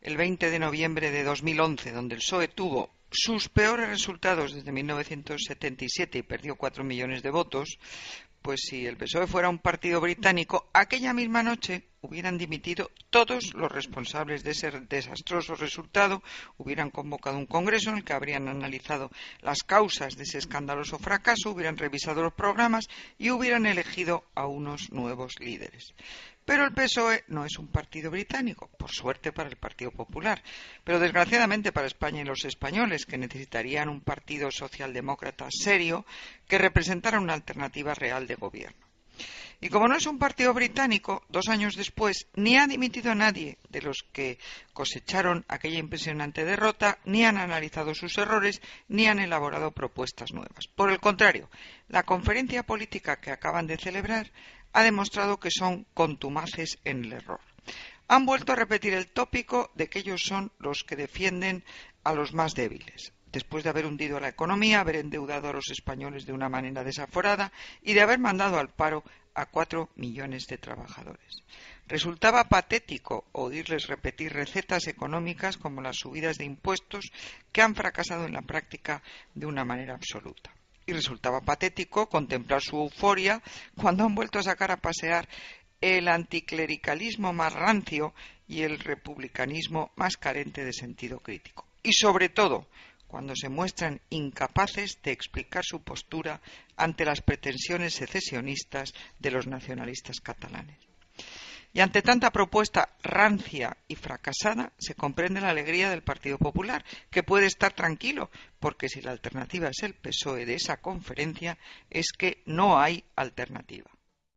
el 20 de noviembre de 2011, donde el PSOE tuvo sus peores resultados desde 1977 y perdió cuatro millones de votos, pues si el PSOE fuera un partido británico, aquella misma noche hubieran dimitido todos los responsables de ese desastroso resultado, hubieran convocado un congreso en el que habrían analizado las causas de ese escandaloso fracaso, hubieran revisado los programas y hubieran elegido a unos nuevos líderes. Pero el PSOE no es un partido británico, por suerte para el Partido Popular, pero desgraciadamente para España y los españoles, que necesitarían un partido socialdemócrata serio que representara una alternativa real de gobierno. Y como no es un partido británico, dos años después ni ha dimitido a nadie de los que cosecharon aquella impresionante derrota, ni han analizado sus errores, ni han elaborado propuestas nuevas. Por el contrario, la conferencia política que acaban de celebrar ha demostrado que son contumaces en el error. Han vuelto a repetir el tópico de que ellos son los que defienden a los más débiles, después de haber hundido la economía, haber endeudado a los españoles de una manera desaforada y de haber mandado al paro a cuatro millones de trabajadores. Resultaba patético oírles repetir recetas económicas como las subidas de impuestos que han fracasado en la práctica de una manera absoluta y resultaba patético contemplar su euforia cuando han vuelto a sacar a pasear el anticlericalismo más rancio y el republicanismo más carente de sentido crítico. Y sobre todo, cuando se muestran incapaces de explicar su postura ante las pretensiones secesionistas de los nacionalistas catalanes. Y ante tanta propuesta rancia y fracasada, se comprende la alegría del Partido Popular, que puede estar tranquilo, porque si la alternativa es el PSOE de esa conferencia, es que no hay alternativa.